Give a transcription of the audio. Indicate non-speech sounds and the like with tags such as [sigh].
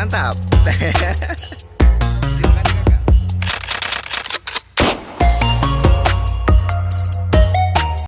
mantap. [laughs]